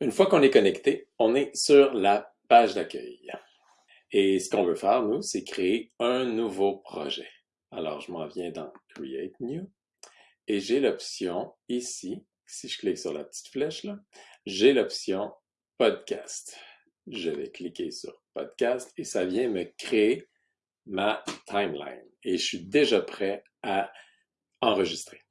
Une fois qu'on est connecté, on est sur la page d'accueil. Et ce qu'on veut faire, nous, c'est créer un nouveau projet. Alors, je m'en viens dans Create New et j'ai l'option ici, si je clique sur la petite flèche là, j'ai l'option Podcast. Je vais cliquer sur Podcast et ça vient me créer ma timeline. Et je suis déjà prêt à enregistrer.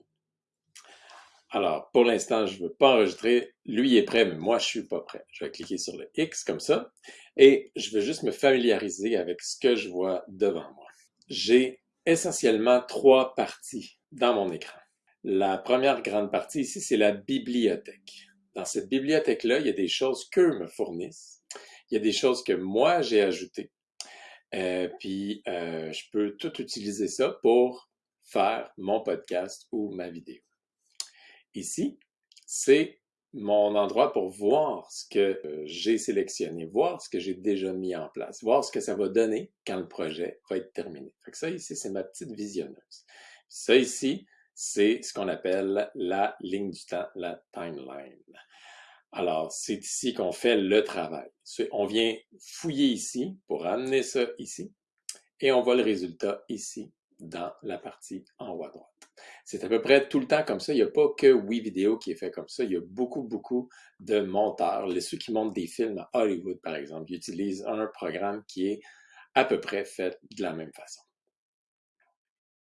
Alors, pour l'instant, je ne veux pas enregistrer. Lui est prêt, mais moi, je ne suis pas prêt. Je vais cliquer sur le X comme ça et je vais juste me familiariser avec ce que je vois devant moi. J'ai essentiellement trois parties dans mon écran. La première grande partie ici, c'est la bibliothèque. Dans cette bibliothèque-là, il y a des choses qu'eux me fournissent. Il y a des choses que moi, j'ai ajoutées. Euh, puis, euh, je peux tout utiliser ça pour faire mon podcast ou ma vidéo. Ici, c'est mon endroit pour voir ce que euh, j'ai sélectionné, voir ce que j'ai déjà mis en place, voir ce que ça va donner quand le projet va être terminé. Fait ça ici, c'est ma petite visionneuse. Ça ici, c'est ce qu'on appelle la ligne du temps, la timeline. Alors, c'est ici qu'on fait le travail. On vient fouiller ici pour amener ça ici et on voit le résultat ici dans la partie en haut à droite. C'est à peu près tout le temps comme ça. Il n'y a pas que WeVideo qui est fait comme ça. Il y a beaucoup, beaucoup de monteurs. Les, ceux qui montent des films à Hollywood, par exemple, utilisent un programme qui est à peu près fait de la même façon.